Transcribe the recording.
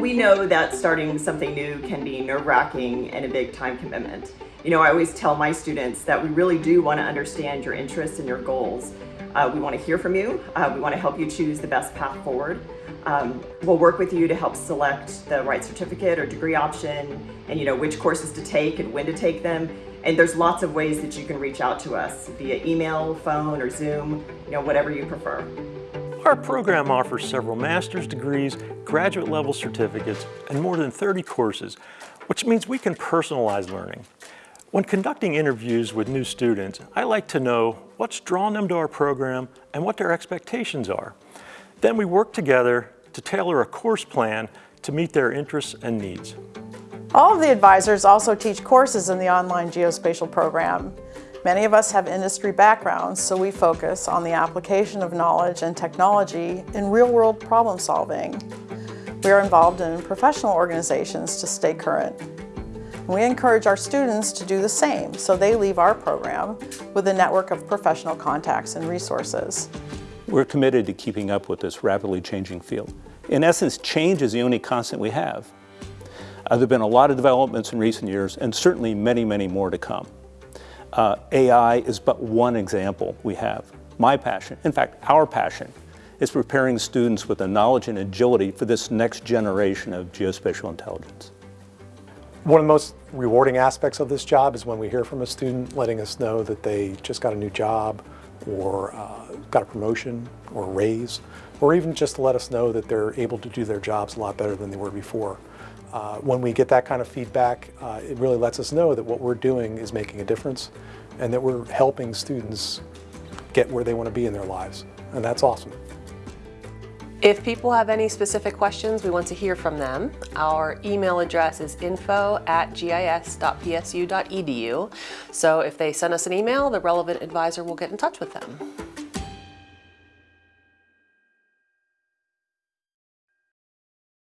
we know that starting something new can be nerve-wracking and a big time commitment. You know, I always tell my students that we really do want to understand your interests and your goals. Uh, we want to hear from you. Uh, we want to help you choose the best path forward. Um, we'll work with you to help select the right certificate or degree option and you know which courses to take and when to take them. And there's lots of ways that you can reach out to us via email, phone, or Zoom, you know, whatever you prefer. Our program offers several master's degrees, graduate level certificates, and more than 30 courses, which means we can personalize learning. When conducting interviews with new students, I like to know what's drawn them to our program and what their expectations are. Then we work together to tailor a course plan to meet their interests and needs. All of the advisors also teach courses in the online geospatial program. Many of us have industry backgrounds, so we focus on the application of knowledge and technology in real-world problem solving. We are involved in professional organizations to stay current. We encourage our students to do the same, so they leave our program with a network of professional contacts and resources. We're committed to keeping up with this rapidly changing field. In essence, change is the only constant we have. Uh, there have been a lot of developments in recent years and certainly many, many more to come. Uh, AI is but one example we have. My passion, in fact, our passion, is preparing students with the knowledge and agility for this next generation of geospatial intelligence. One of the most rewarding aspects of this job is when we hear from a student letting us know that they just got a new job or uh, got a promotion or a raise, or even just to let us know that they're able to do their jobs a lot better than they were before. Uh, when we get that kind of feedback, uh, it really lets us know that what we're doing is making a difference and that we're helping students get where they want to be in their lives. And that's awesome. If people have any specific questions, we want to hear from them. Our email address is info at gis.psu.edu. So if they send us an email, the relevant advisor will get in touch with them.